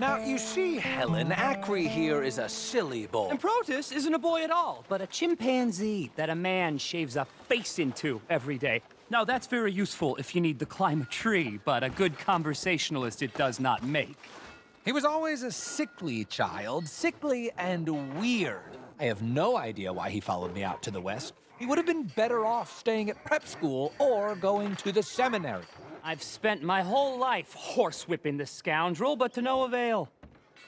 Now, you see, Helen, Acri here is a silly boy. And Protus isn't a boy at all, but a chimpanzee that a man shaves a face into every day. Now, that's very useful if you need to climb a tree, but a good conversationalist it does not make. He was always a sickly child, sickly and weird. I have no idea why he followed me out to the west. He would have been better off staying at prep school or going to the seminary. I've spent my whole life horsewhipping this scoundrel, but to no avail.